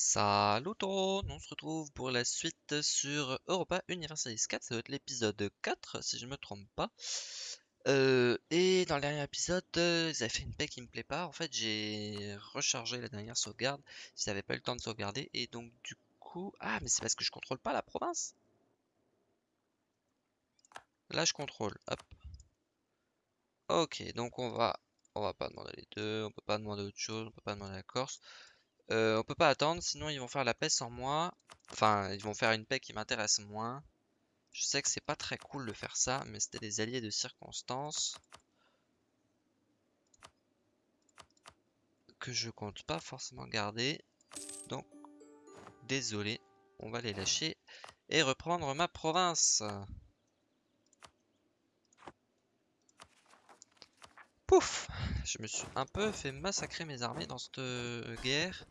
Salut tout le monde, on se retrouve pour la suite sur Europa Universalis 4, ça doit être l'épisode 4 si je me trompe pas. Euh, et dans le dernier épisode, euh, ils avaient fait une paix qui me plaît pas. En fait, j'ai rechargé la dernière sauvegarde, ils n'avaient pas eu le temps de sauvegarder. Et donc du coup... Ah, mais c'est parce que je contrôle pas la province Là, je contrôle, hop. Ok, donc on va... On va pas demander les deux, on peut pas demander autre chose, on peut pas demander la Corse. Euh, on peut pas attendre, sinon ils vont faire la paix sans moi. Enfin, ils vont faire une paix qui m'intéresse moins. Je sais que c'est pas très cool de faire ça, mais c'était des alliés de circonstance. Que je compte pas forcément garder. Donc, désolé, on va les lâcher et reprendre ma province. Pouf Je me suis un peu fait massacrer mes armées dans cette guerre.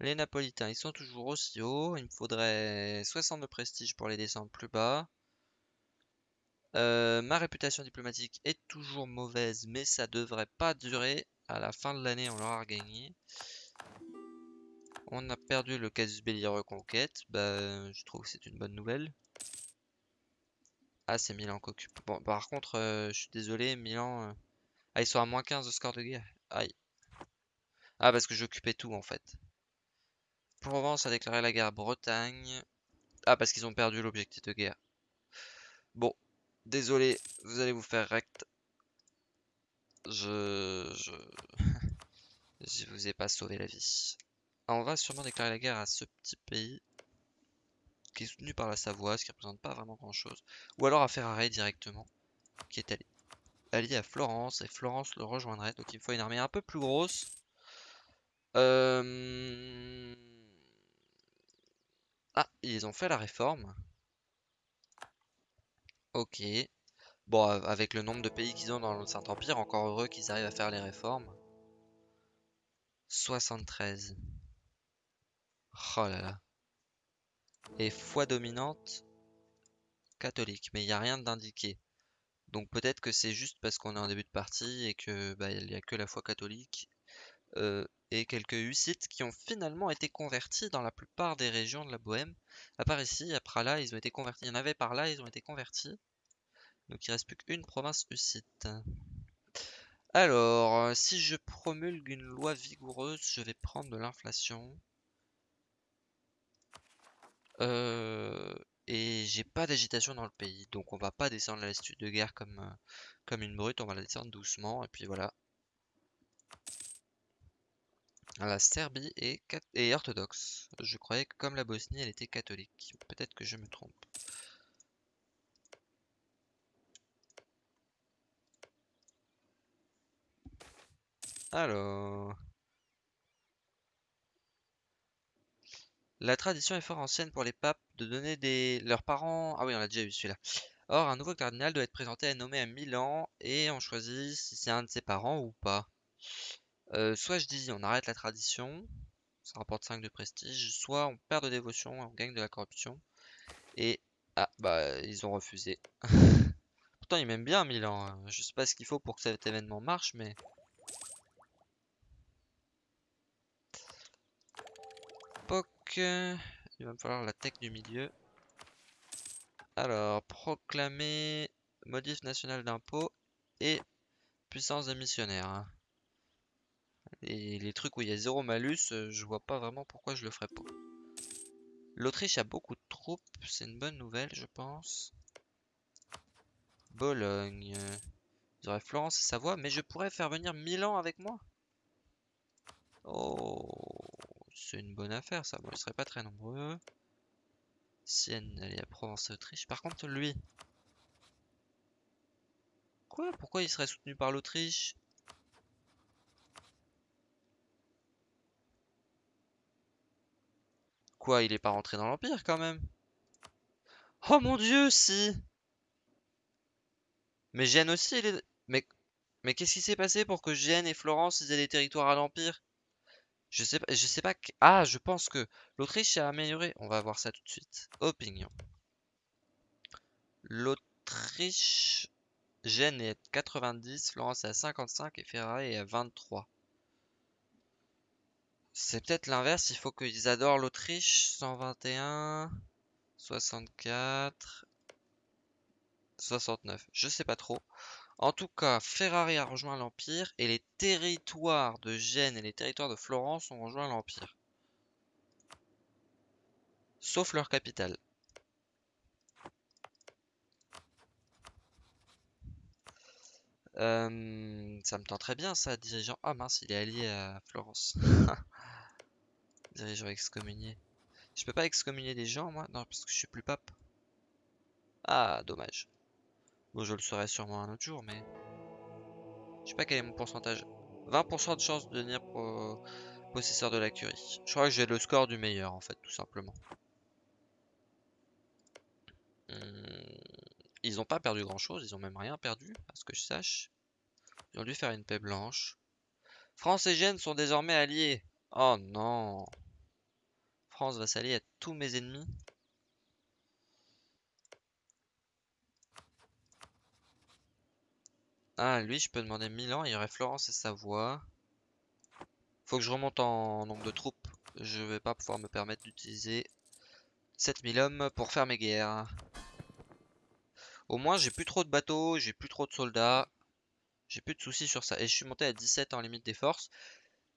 Les Napolitains, ils sont toujours aussi hauts. Il me faudrait 60 de prestige pour les descendre plus bas. Euh, ma réputation diplomatique est toujours mauvaise, mais ça devrait pas durer. À la fin de l'année, on l'aura gagné. On a perdu le casus belli reconquête. Bah, je trouve que c'est une bonne nouvelle. Ah, c'est Milan qui occupe. Bon, par contre, euh, je suis désolé, Milan... Euh, ah, ils sont à moins 15 de score de guerre. Aïe. Ah, parce que j'occupais tout, en fait. Provence a déclaré la guerre à Bretagne. Ah, parce qu'ils ont perdu l'objectif de guerre. Bon, désolé, vous allez vous faire rect. Je... Je... je vous ai pas sauvé la vie. Ah, on va sûrement déclarer la guerre à ce petit pays qui est soutenu par la Savoie, ce qui représente pas vraiment grand chose. Ou alors à Ferrare directement, qui est allié à Florence, et Florence le rejoindrait, donc il me faut une armée un peu plus grosse. Euh... Ah, ils ont fait la réforme. Ok. Bon, avec le nombre de pays qu'ils ont dans le Saint-Empire, encore heureux qu'ils arrivent à faire les réformes. 73. Oh là là. Et foi dominante catholique. Mais il n'y a rien d'indiqué. Donc peut-être que c'est juste parce qu'on est en début de partie et que bah, il n'y a que la foi catholique. Euh, et quelques hussites qui ont finalement été convertis dans la plupart des régions de la Bohème. À part ici, à Prala, ils ont été convertis. Il y en avait par là, ils ont été convertis. Donc il reste plus qu'une province hussite. Alors, euh, si je promulgue une loi vigoureuse, je vais prendre de l'inflation. Euh, et j'ai pas d'agitation dans le pays, donc on va pas descendre la lassitude de guerre comme, comme une brute, on va la descendre doucement, et puis voilà. La Serbie est, orthodoxe. Je croyais que comme la Bosnie, elle était catholique. Peut-être que je me trompe. Alors... La tradition est fort ancienne pour les papes de donner des... leurs parents... Ah oui, on l'a déjà vu celui-là. Or, un nouveau cardinal doit être présenté et nommé à Milan et on choisit si c'est un de ses parents ou pas. Euh, soit je dis on arrête la tradition, ça rapporte 5 de prestige, soit on perd de dévotion et on gagne de la corruption. Et ah bah ils ont refusé. Pourtant ils m'aiment bien Milan, hein. je sais pas ce qu'il faut pour que cet événement marche mais... Poc, il va me falloir la tech du milieu. Alors, proclamer modif national d'impôt et puissance des missionnaires. Et les trucs où il y a zéro malus, euh, je vois pas vraiment pourquoi je le ferais pas. L'Autriche a beaucoup de troupes, c'est une bonne nouvelle je pense. Bologne. J'aurais Florence et Savoie, mais je pourrais faire venir Milan avec moi. Oh, c'est une bonne affaire ça. Bon, ils seraient pas très nombreux. Sienne, elle est à Provence-Autriche. Par contre, lui. Quoi? Pourquoi il serait soutenu par l'Autriche? Quoi, il est pas rentré dans l'Empire quand même Oh mon dieu, si Mais Gênes aussi, il est... Mais, mais qu'est-ce qui s'est passé pour que Gênes et Florence aient des territoires à l'Empire? Je sais pas, je sais pas... Ah, je pense que l'Autriche a amélioré. On va voir ça tout de suite. Opinion. L'Autriche... Gênes est à 90, Florence est à 55 et Ferrari est à 23. C'est peut-être l'inverse, il faut qu'ils adorent l'Autriche. 121, 64, 69. Je sais pas trop. En tout cas, Ferrari a rejoint l'Empire et les territoires de Gênes et les territoires de Florence ont rejoint l'Empire. Sauf leur capitale. Euh, ça me tend très bien ça, dirigeant. Ah mince, il est allié à Florence. dirigeant excommunié. Je peux pas excommunier des gens moi? Non, parce que je suis plus pape. Ah, dommage. Bon, je le saurai sûrement un autre jour, mais... Je sais pas quel est mon pourcentage. 20% de chance de devenir possesseur de la curie. Je crois que j'ai le score du meilleur, en fait, tout simplement. Hmm, ils ont pas perdu grand-chose, ils ont même rien perdu, à ce que je sache. Ils ont dû faire une paix blanche. France et Gênes sont désormais alliés. Oh non France va s'allier à tous mes ennemis. Ah, lui, je peux demander Milan. Il y aurait Florence et Savoie. Faut que je remonte en nombre de troupes. Je vais pas pouvoir me permettre d'utiliser 7000 hommes pour faire mes guerres. Au moins, j'ai plus trop de bateaux, j'ai plus trop de soldats. J'ai plus de soucis sur ça. Et je suis monté à 17 en limite des forces.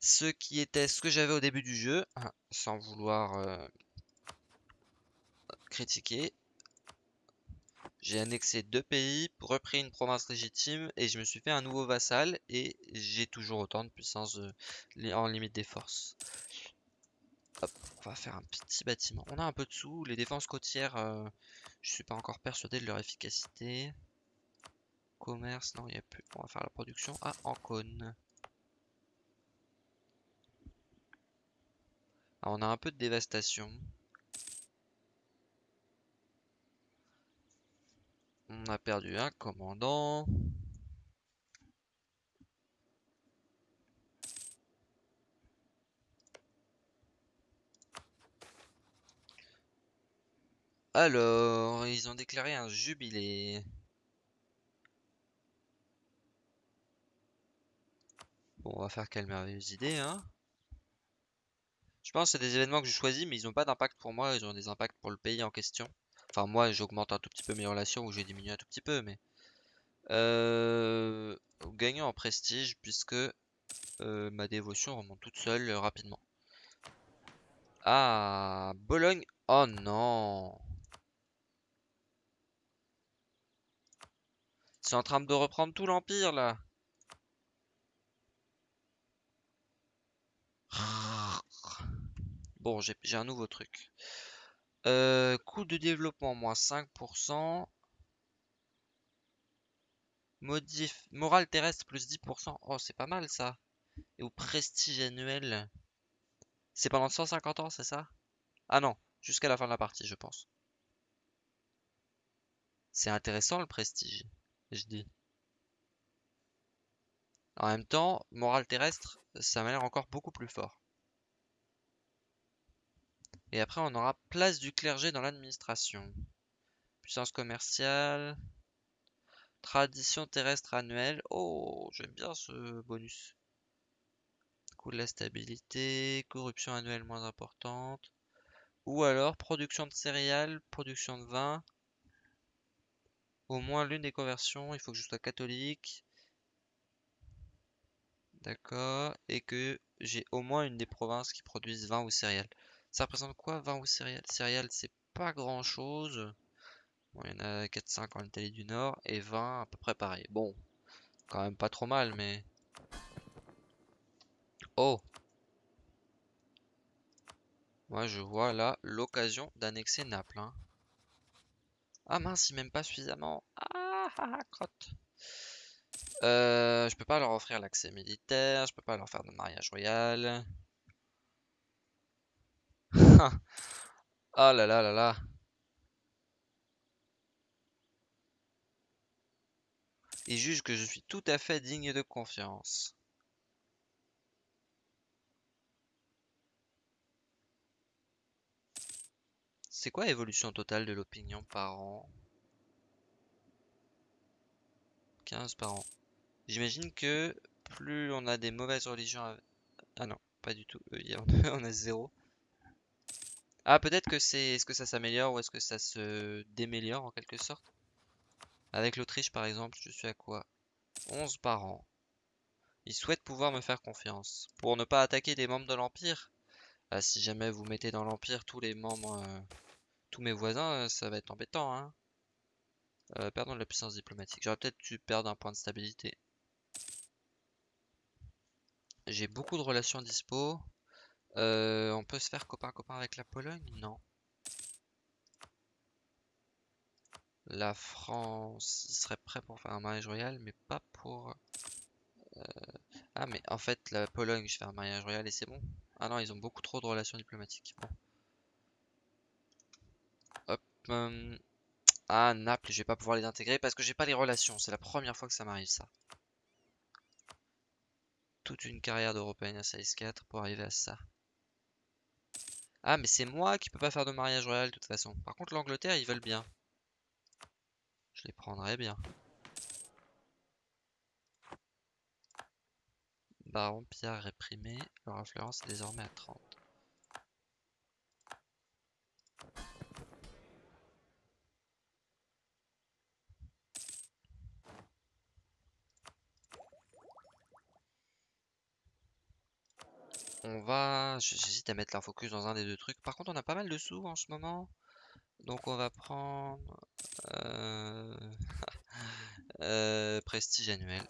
Ce qui était ce que j'avais au début du jeu. Hein, sans vouloir euh, critiquer. J'ai annexé deux pays, repris une province légitime et je me suis fait un nouveau vassal et j'ai toujours autant de puissance en limite des forces. Hop, on va faire un petit bâtiment. On a un peu de sous. Les défenses côtières, euh, je suis pas encore persuadé de leur efficacité. Commerce, non, il n'y a plus. On va faire la production à Ancône. On a un peu de dévastation. On a perdu un commandant. Alors, ils ont déclaré un jubilé. Bon, on va faire quelle merveilleuse idée, hein. Je pense que c'est des événements que je choisis, mais ils n'ont pas d'impact pour moi, ils ont des impacts pour le pays en question. Enfin, moi, j'augmente un tout petit peu mes relations ou j'ai diminué un tout petit peu, mais... Euh... Gagnant en prestige, puisque euh, ma dévotion remonte toute seule euh, rapidement. Ah, Bologne. Oh non. C'est en train de reprendre tout l'Empire, là. Bon, j'ai un nouveau truc. Euh, coût de développement, moins 5%. Modif, morale terrestre, plus 10%. Oh, c'est pas mal, ça. Et au prestige annuel. C'est pendant 150 ans, c'est ça? Ah non, jusqu'à la fin de la partie, je pense. C'est intéressant, le prestige, je dis. En même temps, morale terrestre, ça m'a l'air encore beaucoup plus fort. Et après, on aura place du clergé dans l'administration. Puissance commerciale. Tradition terrestre annuelle. Oh, j'aime bien ce bonus. Coût de la stabilité. Corruption annuelle moins importante. Ou alors production de céréales, production de vin. Au moins l'une des conversions, il faut que je sois catholique. D'accord. Et que j'ai au moins une des provinces qui produisent vin ou céréales. Ça représente quoi 20 ou céréales? Céréales, c'est pas grand chose. Bon, il y en a 4-5 en Italie du Nord et 20 à peu près pareil. Bon, quand même pas trop mal, mais... Oh Moi, je vois là l'occasion d'annexer Naples. Hein. Ah mince, il m'aime pas suffisamment. Ah, ah, ah crotte. Euh, je peux pas leur offrir l'accès militaire, je peux pas leur faire de mariage royal. Ah là là là là. Il juge que je suis tout à fait digne de confiance. C'est quoi l'évolution totale de l'opinion par an? 15 par an. J'imagine que plus on a des mauvaises religions... Ah non, pas du tout. A- on a zéro. Ah, peut-être que c'est... Est-ce que ça s'améliore ou est-ce que ça se déméliore en quelque sorte? Avec l'Autriche, par exemple, je suis à quoi? 11 par an. Ils souhaitent pouvoir me faire confiance. Pour ne pas attaquer des membres de l'Empire? Ah, si jamais vous mettez dans l'Empire tous les membres, euh, tous mes voisins, euh, ça va être embêtant, hein. Euh, perdons de la puissance diplomatique. J'aurais peut-être dû perdre un point de stabilité. J'ai beaucoup de relations dispo. Euh, on peut se faire copain-copain avec la Pologne? Non. La France, serait prêt pour faire un mariage royal, mais pas pour... euh, Ah, mais en fait, la Pologne, je fais un mariage royal et c'est bon. Ah non, ils ont beaucoup trop de relations diplomatiques. Hop. hum, Ah, Naples, je vais pas pouvoir les intégrer parce que j'ai pas les relations. C'est la première fois que ça m'arrive, ça. Toute une carrière d'Européenne à 4 pour arriver à ça. Ah, mais c'est moi qui peux pas faire de mariage royal de toute façon. Par contre, l'Angleterre, ils veulent bien. Je les prendrais bien. Baron Pierre réprimé. Leur influence est désormais à 30. On va... J'hésite à mettre leur dans un des deux trucs. Par contre, on a pas mal de sous en ce moment. Donc on va prendre... euh, euh, prestige annuel.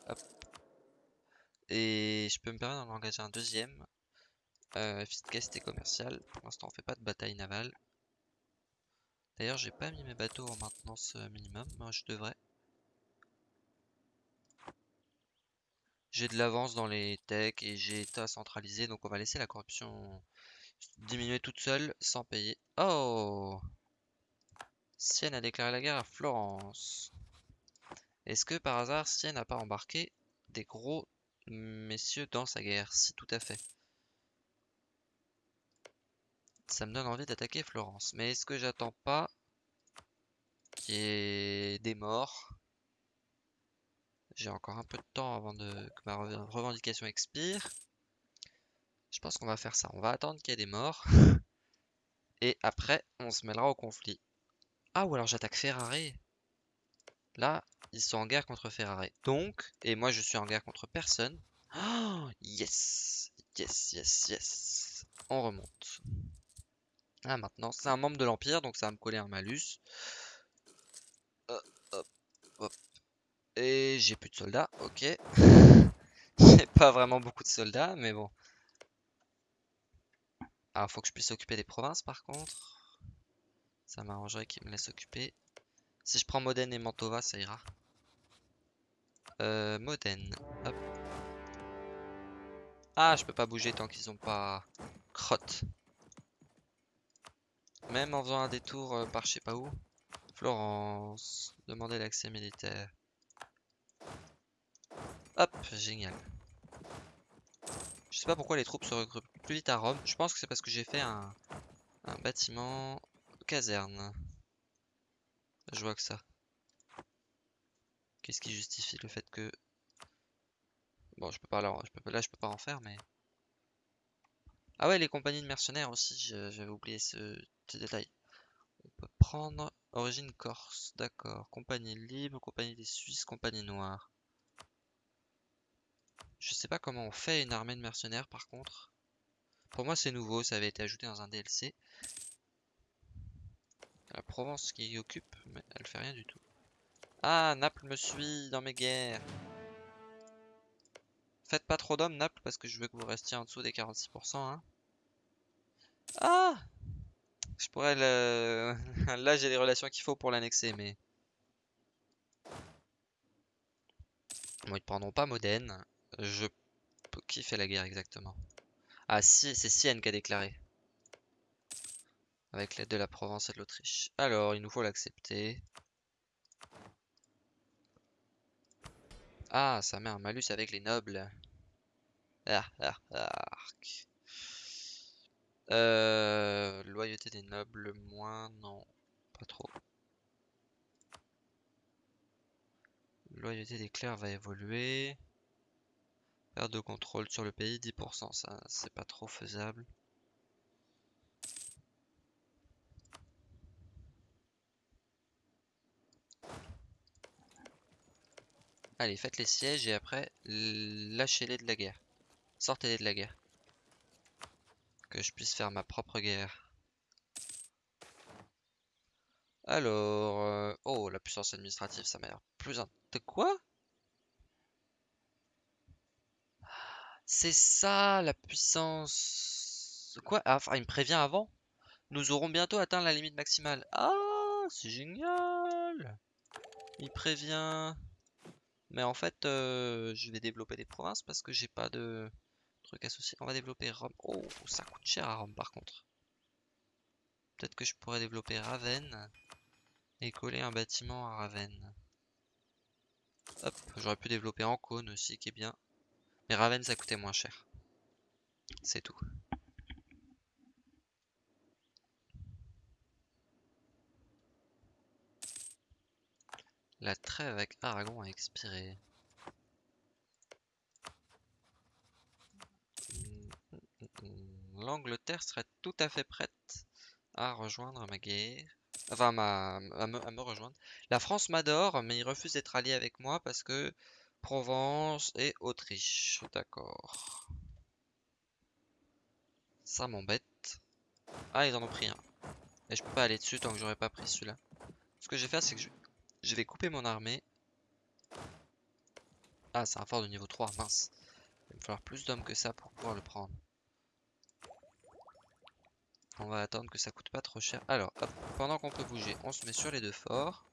Et je peux me permettre d'en engager un deuxième. Euh, efficacité commerciale. Pour l'instant, on fait pas de bataille navale. D'ailleurs, j'ai pas mis mes bateaux en maintenance euh, minimum. Moi, je devrais. J'ai de l'avance dans les techs et j'ai état centralisé. Donc, on va laisser la corruption diminuer toute seule sans payer. Oh! Sienne a déclaré la guerre à Florence. Est-ce que par hasard Sienne n'a pas embarqué des gros messieurs dans sa guerre? Si, tout à fait. Ça me donne envie d'attaquer Florence. Mais est-ce que j'attends pas qu'il y ait des morts? J'ai encore un peu de temps avant que ma rev- revendication expire. Je pense qu'on va faire ça. On va attendre qu'il y ait des morts. Et après, on se mêlera au conflit. Ah, ou alors j'attaque Ferrare. Là, ils sont en guerre contre Ferrare. Donc, et moi je suis en guerre contre personne. Oh, yes! Yes, yes, yes. On remonte. Ah, maintenant, c'est un membre de l'Empire, donc ça va me coller un malus. Hop, hop. J'ai plus de soldats, ok. J'ai pas vraiment beaucoup de soldats, mais bon. Alors, faut que je puisse occuper des provinces par contre. Ça m'arrangerait qu'ils me laissent occuper. Si je prends Modène et Mantova, ça ira. Euh, Modène. Hop. Ah, je peux pas bouger tant qu'ils ont pas crotte. Même en faisant un détour euh, par je sais pas où. Florence. Demander l'accès militaire. Hop, génial. Je sais pas pourquoi les troupes se regroupent plus vite à Rome. Je pense que c'est parce que j'ai fait un, bâtiment caserne. Je vois que ça. Qu'est-ce qui justifie le fait que... Bon, je peux pas là, je peux, là je peux pas en faire, mais... Ah ouais, les compagnies de mercenaires aussi, j'avais oublié ce détail. On peut prendre origine corse, d'accord. Compagnie libre, compagnie des Suisses, compagnie noire. Je sais pas comment on fait une armée de mercenaires par contre. Pour moi c'est nouveau, ça avait été ajouté dans un DLC. La Provence qui occupe, mais elle fait rien du tout. Ah, Naples me suit dans mes guerres. Faites pas trop d'hommes, Naples, parce que je veux que vous restiez en dessous des 46%. Hein. Ah Je pourrais le... Là, j'ai les relations qu'il faut pour l'annexer, mais... Bon, ils prendront pas Modène. Je... Qui fait la guerre exactement? Ah, si, c'est Sienne qui a déclaré. Avec l'aide de la Provence et de l'Autriche. Alors, il nous faut l'accepter. Ah, ça met un malus avec les nobles. Ah, ah. Euh, loyauté des nobles, moins, non, pas trop. Loyauté des clercs va évoluer. Perte de contrôle sur le pays, 10%, ça c'est pas trop faisable. Allez, faites les sièges et après, lâchez-les de la guerre. Sortez-les de la guerre. Que je puisse faire ma propre guerre. Alors... Euh, oh, la puissance administrative, ça m'a l'air plus... De quoi? C'est ça, la puissance... Quoi ah, Enfin, il me prévient avant Nous aurons bientôt atteint la limite maximale. Ah, c'est génial Il prévient... Mais en fait, euh, je vais développer des provinces parce que j'ai pas de trucs associés. On va développer Rome. Oh, ça coûte cher à Rome par contre. Peut-être que je pourrais développer Ravenne et coller un bâtiment à Ravenne. Hop, j'aurais pu développer Ancône aussi qui est bien. Mais Ravenne ça coûtait moins cher. C'est tout. La trêve avec Aragon a expiré. L'Angleterre serait tout à fait prête à rejoindre ma guerre. Enfin, à, me, rejoindre. La France m'adore, mais il refuse d'être allié avec moi parce que Provence et Autriche. D'accord. Ça m'embête. Ah, ils en ont pris un. Et je peux pas aller dessus tant que j'aurais pas pris celui-là. Ce que je vais faire, c'est que je, vais couper mon armée. Ah, c'est un fort de niveau 3, mince. Il va me falloir plus d'hommes que ça pour pouvoir le prendre. On va attendre que ça coûte pas trop cher. Alors, pendant qu'on peut bouger, on se met sur les deux forts.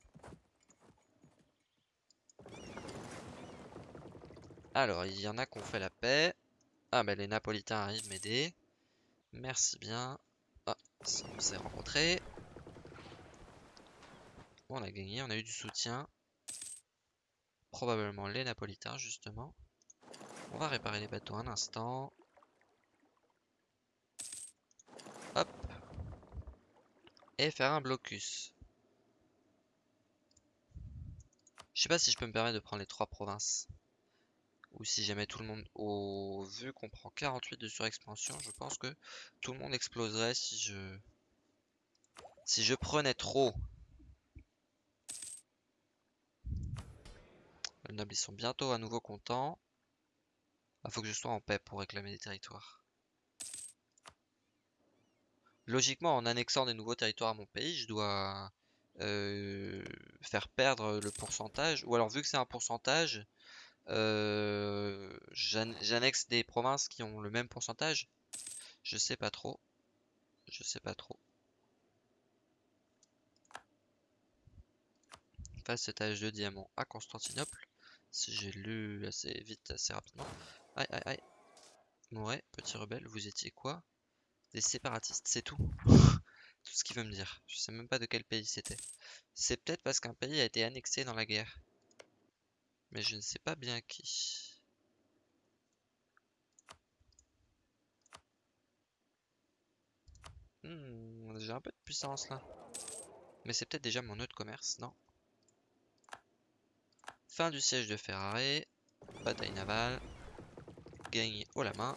Alors, il y en a qui ont fait la paix. Ah, bah les Napolitains arrivent m'aider. Merci bien. Ah, on s'est rencontrés. On a gagné, on a eu du soutien. Probablement les Napolitains, justement. On va réparer les bateaux un instant. Hop. Et faire un blocus. Je sais pas si je peux me permettre de prendre les trois provinces. Ou si jamais tout le monde... Au vu qu'on prend 48 de surexpansion, je pense que tout le monde exploserait si je... Si je prenais trop Les nobles sont bientôt à nouveau contents. Il ah, faut que je sois en paix pour réclamer des territoires. Logiquement, en annexant des nouveaux territoires à mon pays, je dois euh, faire perdre le pourcentage. Ou alors, vu que c'est un pourcentage, euh, j'annexe des provinces qui ont le même pourcentage. Je sais pas trop. Je sais pas trop. Facettage de diamant à Constantinople. Si j'ai lu assez vite, assez rapidement. Aïe, aïe, aïe. Ouais, petit rebelle, vous étiez quoi? Des séparatistes, c'est tout. tout ce qu'il veut me dire. Je sais même pas de quel pays c'était. C'est peut-être parce qu'un pays a été annexé dans la guerre. Mais je ne sais pas bien qui. Hmm, j'ai un peu de puissance là. Mais c'est peut-être déjà mon nœud de commerce, non? Fin du siège de Ferrari. Bataille navale. Gagné haut la main.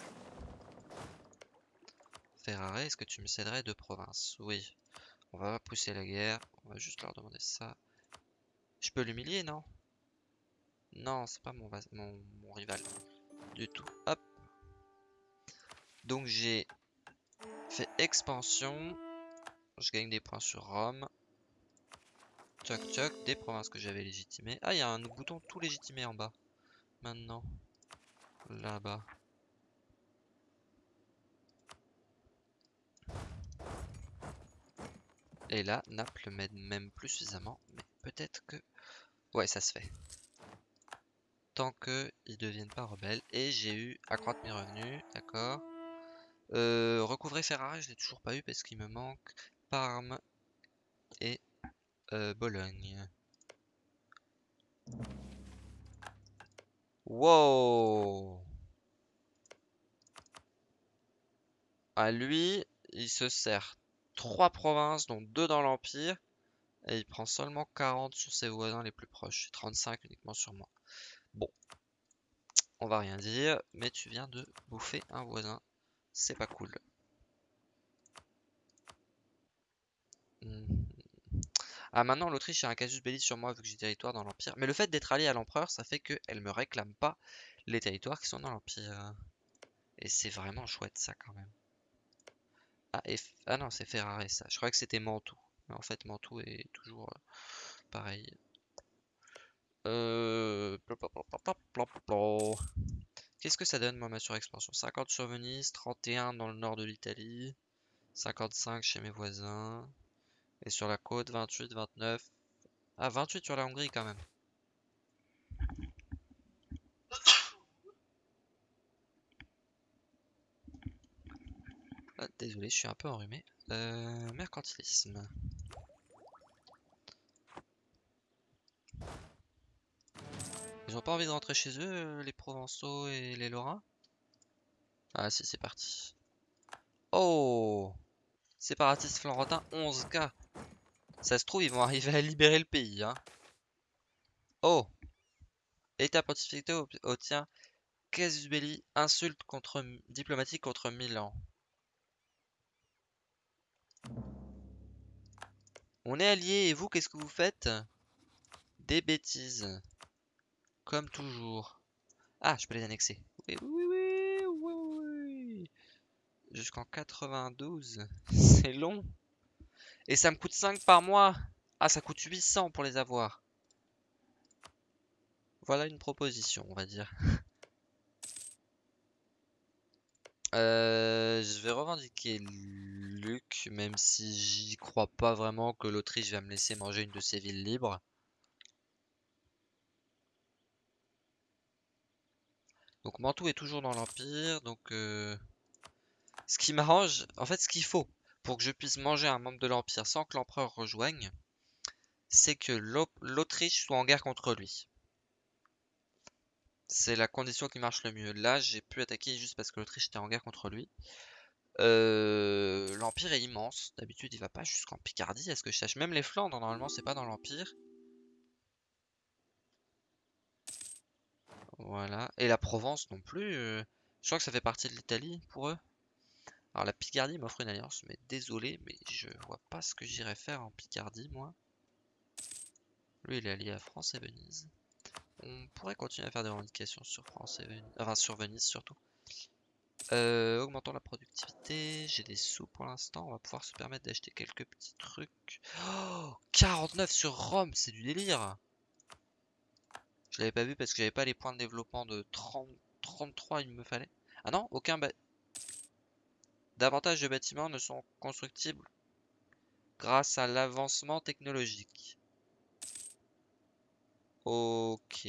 Ferrari, est-ce que tu me céderais deux provinces Oui. On va pousser la guerre. On va juste leur demander ça. Je peux l'humilier, non? Non, c'est pas mon, rival. Du tout. Hop. Donc j'ai fait expansion. Je gagne des points sur Rome. Tchoc tchoc, des provinces que j'avais légitimées. Ah, il y a un bouton tout légitimé en bas. Maintenant. Là-bas. Et là, Naples m'aide même plus suffisamment. Mais peut-être que... Ouais, ça se fait. Tant que ils deviennent pas rebelles. Et j'ai eu accroître mes revenus. D'accord. Euh, recouvrer Ferrari, je l'ai toujours pas eu parce qu'il me manque Parme et euh, Bologne. Wow À lui, il se sert trois provinces, dont deux dans l'Empire, et il prend seulement 40 sur ses voisins les plus proches, 35 uniquement sur moi. Bon, On va rien dire, mais tu viens de bouffer un voisin. C'est pas cool. Mhm. Ah, maintenant, l'Autriche a un casus belli sur moi vu que j'ai territoire dans l'Empire. Mais le fait d'être allié à l'Empereur, ça fait qu'elle me réclame pas les territoires qui sont dans l'Empire. Et c'est vraiment chouette ça quand même. Ah, ah non, c'est Ferrari ça. Je croyais que c'était Mantoue. Mais en fait, Mantoue est toujours euh, pareil. Euh... Qu'est-ce que ça donne moi ma surexpansion? 50 sur Venise, 31 dans le nord de l'Italie, 55 chez mes voisins. Et sur la côte, 28, 29. Ah, 28 sur la Hongrie quand même. Ah, désolé, je suis un peu enrhumé. Euh, mercantilisme. Ils ont pas envie de rentrer chez eux, euh, les Provençaux et les Lorrains? Ah si, c'est parti. Oh Séparatiste florentin, 11k. Ça se trouve, ils vont arriver à libérer le pays. Hein. Oh État pontifical obtient casus belli, insulte contre, diplomatique contre Milan. On est alliés et vous, qu'est-ce que vous faites? Des bêtises. Comme toujours. Ah, je peux les annexer. Oui, oui, oui, oui, oui. Jusqu'en 92. C'est long. Et ça me coûte 5 par mois. Ah, ça coûte 800 pour les avoir. Voilà une proposition, on va dire. Euh, je vais revendiquer Luc, même si j'y crois pas vraiment que l'Autriche va me laisser manger une de ses villes libres. Donc Mantoue est toujours dans l'Empire, donc euh, ce qui m'arrange, en fait ce qu'il faut pour que je puisse manger un membre de l'Empire sans que l'Empereur rejoigne, c'est que l'Autriche soit en guerre contre lui. C'est la condition qui marche le mieux. Là, j'ai pu attaquer juste parce que l'Autriche était en guerre contre lui. Euh, L'Empire est immense. D'habitude, il va pas jusqu'en Picardie. Est-ce que je sache Même les Flandres, normalement, c'est pas dans l'Empire. Voilà. Et la Provence non plus. Euh, je crois que ça fait partie de l'Italie pour eux. Alors la Picardie m'offre une alliance, mais désolé, mais je vois pas ce que j'irais faire en Picardie, moi. Lui, il est allié à France et Venise. On pourrait continuer à faire des revendications sur France et Venise, enfin sur Venise surtout. Euh, augmentons la productivité, j'ai des sous pour l'instant, on va pouvoir se permettre d'acheter quelques petits trucs. Oh 49 sur Rome, c'est du délire Je l'avais pas vu parce que j'avais pas les points de développement de 30, 33 il me fallait. Ah non, aucun Davantage de bâtiments ne sont constructibles grâce à l'avancement technologique. Ok.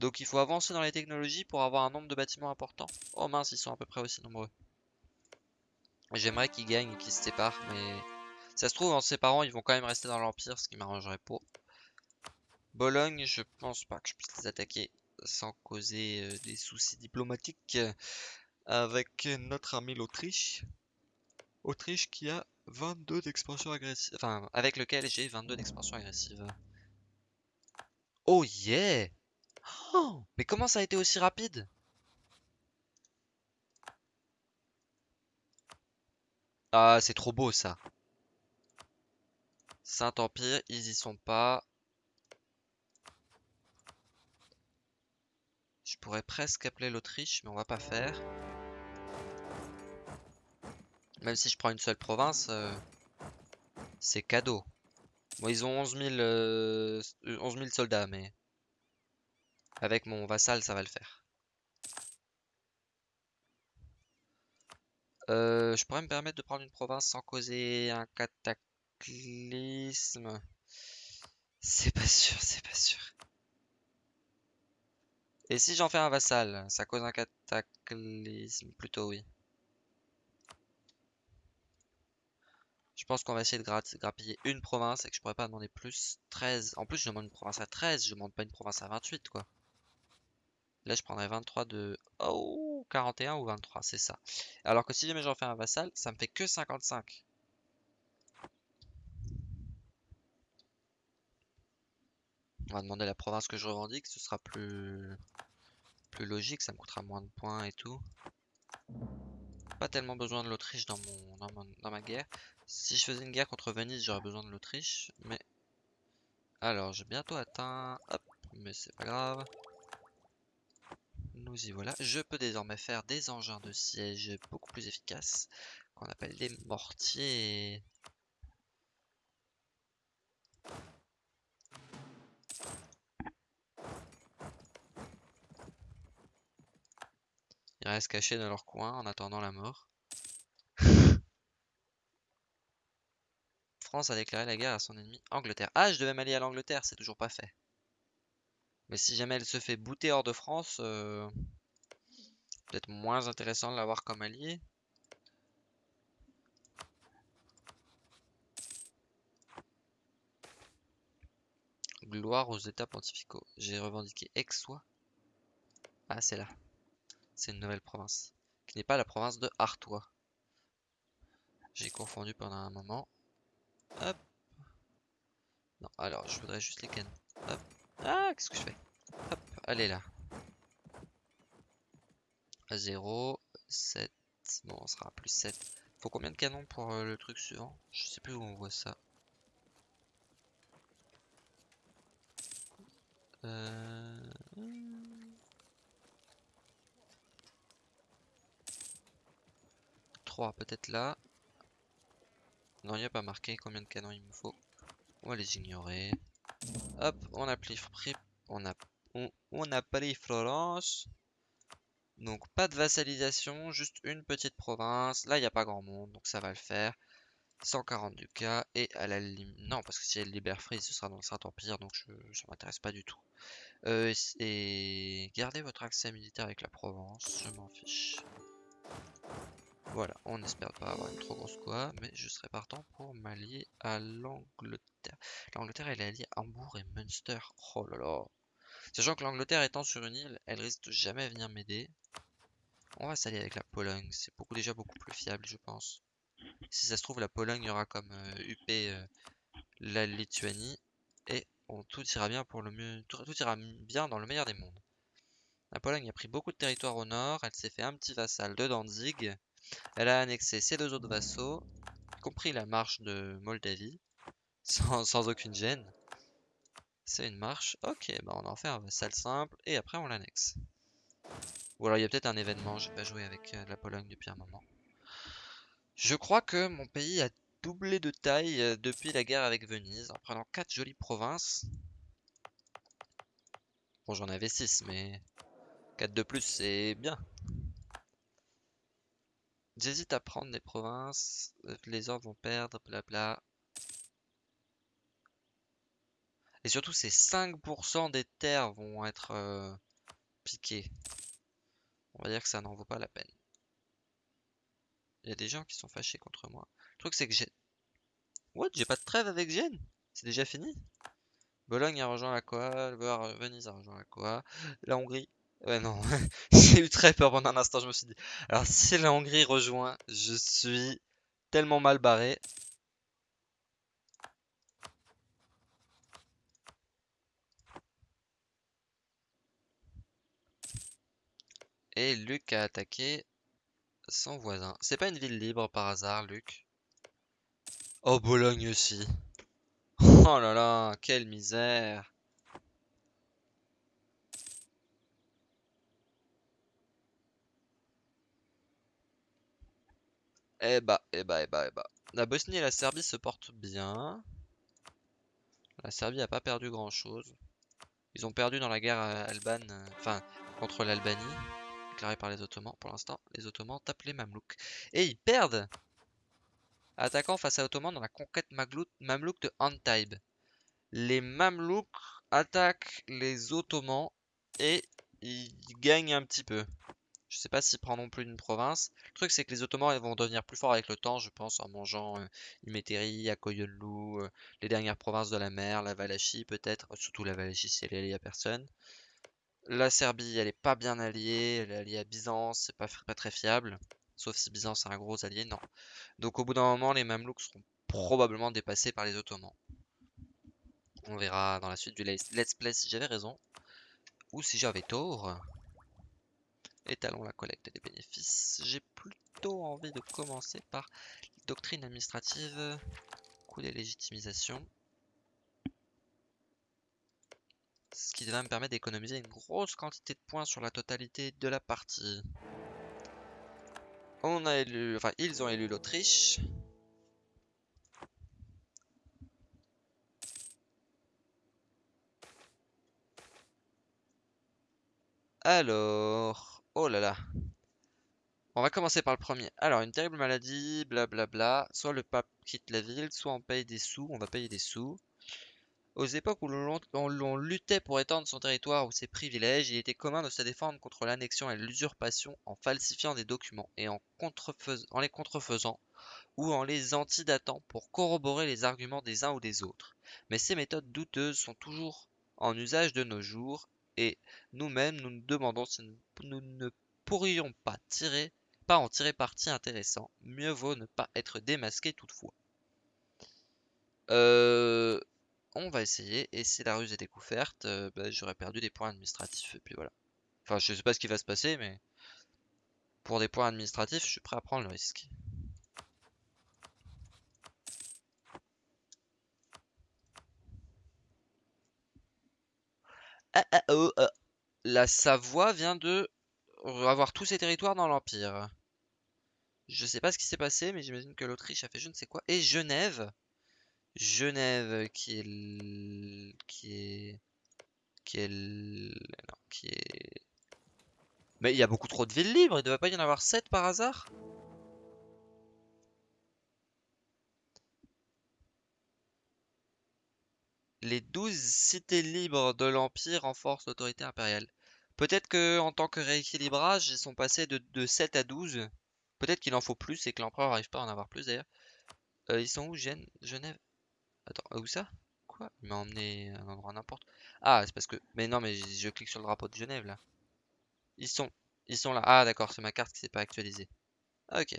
Donc il faut avancer dans les technologies pour avoir un nombre de bâtiments important. Oh mince, ils sont à peu près aussi nombreux. J'aimerais qu'ils gagnent et qu'ils se séparent, mais... Ça se trouve, en séparant, ils vont quand même rester dans l'Empire, ce qui m'arrangerait pas. Bologne, je pense pas que je puisse les attaquer sans causer euh, des soucis diplomatiques avec notre ami l'Autriche. Autriche qui a 22 d'expansion agressive. Enfin, avec lequel j'ai 22 d'expansion agressive. Oh yeah oh, Mais comment ça a été aussi rapide? Ah, c'est trop beau ça. Saint-Empire, ils y sont pas. Je pourrais presque appeler l'Autriche, mais on va pas faire. Même si je prends une seule province, euh, c'est cadeau. Bon, ils ont 11 000, euh, soldats, mais avec mon vassal, ça va le faire. Euh, je pourrais me permettre de prendre une province sans causer un cataclysme. C'est pas sûr, c'est pas sûr. Et si j'en fais un vassal, ça cause un cataclysme Plutôt oui. Je pense qu'on va essayer de grappiller une province et que je pourrais pas demander plus. 13. En plus, je demande une province à 13, je demande pas une province à 28, quoi. Là, je prendrais 23 de... Oh 41 ou 23, c'est ça. Alors que si jamais j'en fais un vassal, ça me fait que 55. Va demander la province que je revendique, ce sera plus, plus logique, ça me coûtera moins de points et tout. Pas tellement besoin de l'Autriche dans, mon, dans, ma guerre. Si je faisais une guerre contre Venise, j'aurais besoin de l'Autriche, mais... Alors, j'ai bientôt atteint... Hop, mais c'est pas grave. Nous y voilà. Je peux désormais faire des engins de siège beaucoup plus efficaces, qu'on appelle des mortiers. Ils restent cachés dans leur coin en attendant la mort. France a déclaré la guerre à son ennemi Angleterre. Ah, je devais m'allier à l'Angleterre, c'est toujours pas fait. Mais si jamais elle se fait bouter hors de France, euh, peut-être moins intéressant de l'avoir comme allié. Gloire aux états pontificaux. J'ai revendiqué Aixois. Ah, c'est là. C'est une nouvelle province. Qui n'est pas la province de Artois. J'ai confondu pendant un moment. Hop. Non, alors, je voudrais juste les cannes. Hop. Ah, qu'est-ce que je fais? Hop, allez là. À 0, 7. Bon, on sera à plus 7. Faut combien de canons pour euh, le truc suivant? Je sais plus où on voit ça. Euh... 3 peut-être là. Non, il n'y a pas marqué combien de canons il me faut. On va les ignorer. Hop, on a pris, on a, on, a pris Florence. Donc pas de vassalisation, juste une petite province. Là, il n'y a pas grand monde, donc ça va le faire. 140 du cas et à la limite... Non, parce que si elle libère Free, ce sera dans le Saint-Empire, donc je, m'intéresse pas du tout. Euh, et gardez votre accès militaire avec la Provence, je m'en fiche. Voilà, on espère pas avoir une trop grosse quoi, mais je serai partant pour m'allier à l'Angleterre. L'Angleterre, elle est alliée à Hambourg et Munster. Oh là là. Sachant que l'Angleterre étant sur une île, elle risque de jamais venir m'aider. On va s'allier avec la Pologne, c'est beaucoup, déjà beaucoup plus fiable, je pense. Si ça se trouve, la Pologne aura comme UP euh, euh, la Lituanie, et tout ira bien pour le mieux, tout ira bien dans le meilleur des mondes. La Pologne a pris beaucoup de territoire au nord, elle s'est fait un petit vassal de Danzig, elle a annexé ses deux autres vassaux, y compris la marche de Moldavie, sans, aucune gêne. C'est une marche. Ok, bah on en fait un vassal simple et après on l'annexe. Ou alors il y a peut-être un événement, j'ai pas joué avec euh, la Pologne depuis un moment. Je crois que mon pays a doublé de taille euh, depuis la guerre avec Venise en prenant 4 jolies provinces. Bon j'en avais 6 mais 4 de plus c'est bien. J'hésite à prendre des provinces, euh, les ordres vont perdre, blabla. Et surtout, ces 5% des terres vont être euh, piquées. On va dire que ça n'en vaut pas la peine. Il y a des gens qui sont fâchés contre moi. Le truc, c'est que j'ai... What J'ai pas de trêve avec Gênes? C'est déjà fini? Bologne a rejoint la Coa, Venise a rejoint la Coa, la Hongrie Ouais, non. J'ai eu très peur pendant un instant, je me suis dit. Alors, si la Hongrie rejoint, je suis tellement mal barré. Et Luc a attaqué son voisin. C'est pas une ville libre par hasard, Luc? Oh, Bologne aussi. Oh là là, quelle misère. Eh bah, eh bah, eh bah, eh bah. La Bosnie et la Serbie se portent bien. La Serbie a pas perdu grand chose. Ils ont perdu dans la guerre albane, euh, enfin, contre l'Albanie, déclarée par les Ottomans. Pour l'instant, les Ottomans tapent les Mamelouks. Et ils perdent Attaquant face à Ottomans dans la conquête Mamelouk de Antibes. Les Mamelouks attaquent les Ottomans et ils gagnent un petit peu. Je sais pas s'ils non plus une province. Le truc, c'est que les Ottomans vont devenir plus forts avec le temps, je pense, en mangeant euh, Iméteri, Akoyonlu, euh, les dernières provinces de la mer, la Valachie peut-être. Surtout la Valachie, si elle est alliée à personne. La Serbie, elle est pas bien alliée. Elle est alliée à Byzance, c'est pas, très fiable. Sauf si Byzance a un gros allié, non. Donc au bout d'un moment, les Mamelouks seront probablement dépassés par les Ottomans. On verra dans la suite du let's play si j'avais raison ou si j'avais tort. Étalons la collecte des bénéfices. J'ai plutôt envie de commencer par doctrine administrative, coût des légitimisations. Ce qui va me permettre d'économiser une grosse quantité de points sur la totalité de la partie. On a élu, enfin ils ont élu l'Autriche. Alors, oh là là. On va commencer par le premier. Alors, une terrible maladie, blablabla. Soit le pape quitte la ville, soit on paye des sous. On va payer des sous. Aux époques où l'on luttait pour étendre son territoire ou ses privilèges, il était commun de se défendre contre l'annexion et l'usurpation en falsifiant des documents et en, en les contrefaisant ou en les antidatant pour corroborer les arguments des uns ou des autres. Mais ces méthodes douteuses sont toujours en usage de nos jours et nous-mêmes nous nous demandons si nous ne pourrions pas tirer pas en tirer parti intéressant. Mieux vaut ne pas être démasqué toutefois. Euh, on va essayer. Et si la ruse est découverte, euh, bah, j'aurais perdu des points administratifs. Et puis voilà. Enfin, je sais pas ce qui va se passer, mais pour des points administratifs, je suis prêt à prendre le risque. Ah, ah, oh, ah. La Savoie vient de avoir tous ses territoires dans l'Empire. Je sais pas ce qui s'est passé, mais j'imagine que l'Autriche a fait je ne sais quoi. Et Genève. Genève qui est... Qui est... Qui est... Non, qui est... Mais il y a beaucoup trop de villes libres, il ne devait pas y en avoir 7 par hasard? Les 12 cités libres de l'Empire renforcent l'autorité impériale. Peut-être que en tant que rééquilibrage, ils sont passés de, 7 à 12. Peut-être qu'il en faut plus et que l'empereur n'arrive pas à en avoir plus d'ailleurs. Euh, ils sont où Genève? Attends, euh, où ça? Quoi? Il m'a emmené à un endroit n'importe. Ah, c'est parce que... Mais non, mais je, clique sur le drapeau de Genève là. Ils sont... Ils sont là. Ah, d'accord, c'est ma carte qui s'est pas actualisée. Ok.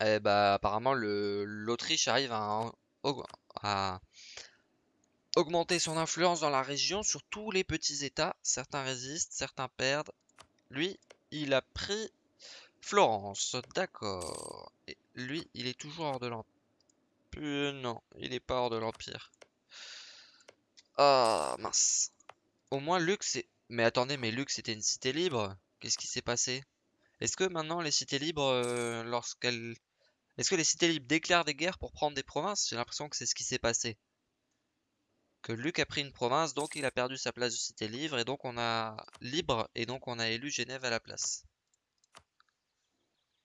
Eh bah, apparemment, l'Autriche arrive à, augmenter son influence dans la région sur tous les petits états. Certains résistent, certains perdent. Lui, il a pris Florence, d'accord. Et lui, il est toujours hors de l'Empire. non, il est pas hors de l'Empire. Ah, mince. Au moins, Lux, c'est... Mais attendez, mais Lux, c'était une cité libre Qu'est-ce qui s'est passé? Est-ce que maintenant, les cités libres, euh, lorsqu'elles... Est-ce que les cités libres déclarent des guerres pour prendre des provinces? J'ai l'impression que c'est ce qui s'est passé. Que Luc a pris une province, donc il a perdu sa place de cité libre, et donc on a libre, et donc on a élu Genève à la place.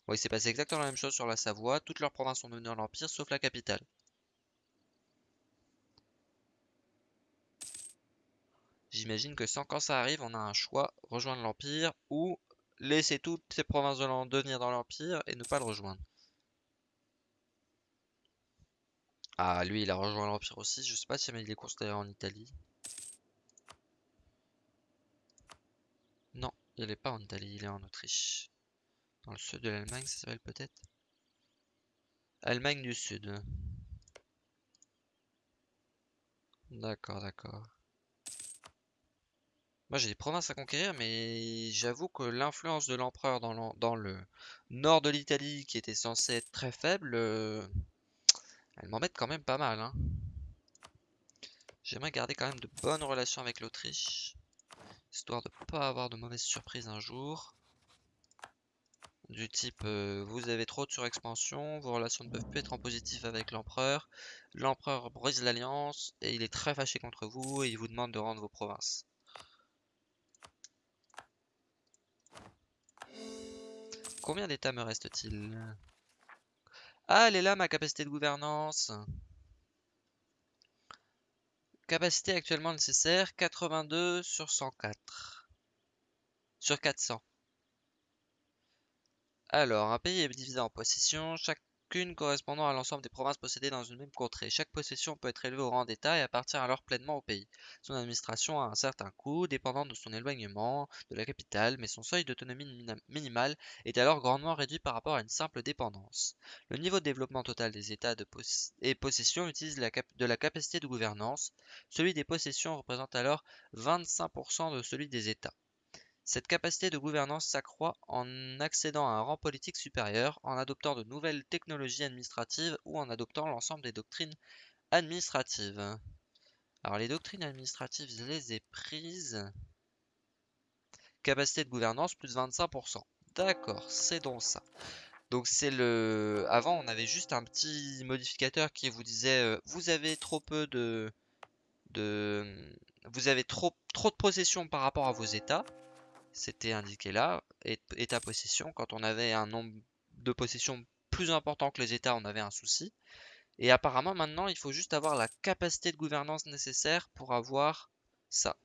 Oui, il s'est passé exactement la même chose sur la Savoie. Toutes leurs provinces sont devenues l'Empire, sauf la capitale. J'imagine que sans quand ça arrive, on a un choix, rejoindre l'Empire ou laisser toutes ces provinces de devenir dans l'Empire et ne pas le rejoindre. Ah, lui, il a rejoint l'Empire aussi. Je sais pas si il est considéré en Italie. Non, il est pas en Italie, il est en Autriche. Dans le sud de l'Allemagne, ça s'appelle peut-être Allemagne du Sud. D'accord, d'accord. Moi j'ai des provinces à conquérir, mais j'avoue que l'influence de l'empereur dans, le nord de l'Italie, qui était censé être très faible, euh, elle m'embête quand même pas mal. Hein. J'aimerais garder quand même de bonnes relations avec l'Autriche, histoire de pas avoir de mauvaises surprises un jour du type euh, vous avez trop de surexpansion, vos relations ne peuvent plus être en positif avec l'empereur, l'empereur brise l'alliance et il est très fâché contre vous et il vous demande de rendre vos provinces. Combien d'états me reste-t-il? Ah, elle est là ma capacité de gouvernance. Capacité actuellement nécessaire 82 sur 104. Sur 400. Alors, un pays est divisé en possessions. Chaque correspondant à l'ensemble des provinces possédées dans une même contrée. Chaque possession peut être élevée au rang d'État et appartient alors pleinement au pays. Son administration a un certain coût, dépendant de son éloignement de la capitale, mais son seuil d'autonomie minimale est alors grandement réduit par rapport à une simple dépendance. Le niveau de développement total des États et possessions utilise de la capacité de gouvernance. Celui des possessions représente alors 25% de celui des États. Cette capacité de gouvernance s'accroît en accédant à un rang politique supérieur, en adoptant de nouvelles technologies administratives ou en adoptant l'ensemble des doctrines administratives. Alors les doctrines administratives, je les ai prises. Capacité de gouvernance plus 25%. D'accord, c'est donc ça. Donc c'est le... Avant, on avait juste un petit modificateur qui vous disait euh, vous avez trop peu de... de... Vous avez trop, trop de possession par rapport à vos états c'était indiqué là, état possession. Quand on avait un nombre de possessions plus important que les états, on avait un souci. Et apparemment maintenant, il faut juste avoir la capacité de gouvernance nécessaire pour avoir ça.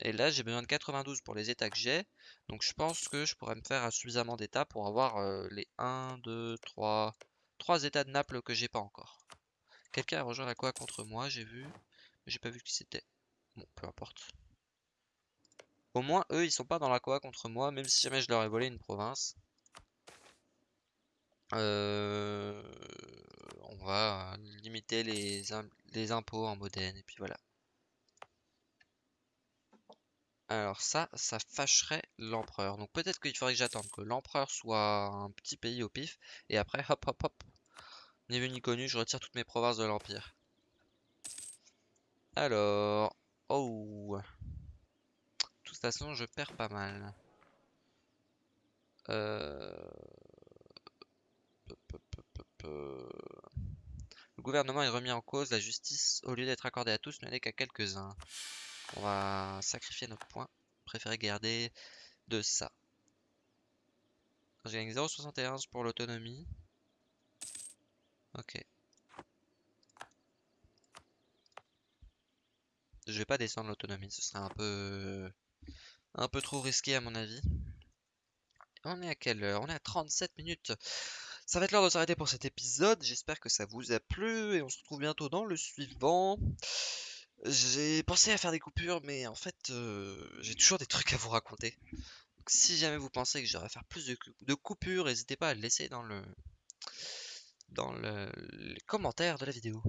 Et là, j'ai besoin de 92 pour les états que j'ai. Donc je pense que je pourrais me faire suffisamment d'états pour avoir euh, les 1, 2, 3... 3 états de Naples que j'ai pas encore. Quelqu'un a rejoint la quoi contre moi, j'ai vu. Mais j'ai pas vu qui c'était. Bon, peu importe. Au moins, eux, ils sont pas dans la coa contre moi, même si jamais je leur ai volé une province. Euh, on va limiter les, impôts en Modène, et puis voilà. Alors ça, ça fâcherait l'empereur. Donc peut-être qu'il faudrait que j'attende que l'empereur soit un petit pays au pif, et après, hop, hop, hop, ni vu ni connu, je retire toutes mes provinces de l'empire. Alors, oh toute façon, je perds pas mal. Euh, Le gouvernement est remis en cause, la justice, au lieu d'être accordée à tous, ne n'est qu'à quelques-uns. On va sacrifier notre point. Préférer garder de ça. J'ai gagné 0,71 pour l'autonomie. Ok. Je vais pas descendre l'autonomie, ce serait un peu un peu trop risqué à mon avis. On est à quelle heure? On est à 37 minutes. Ça va être l'heure de s'arrêter pour cet épisode. J'espère que ça vous a plu et on se retrouve bientôt dans le suivant. J'ai pensé à faire des coupures, mais en fait, euh, j'ai toujours des trucs à vous raconter. si jamais vous pensez que j'aurais faire plus de, coupures, n'hésitez pas à le laisser dans le dans le, les commentaires de la vidéo.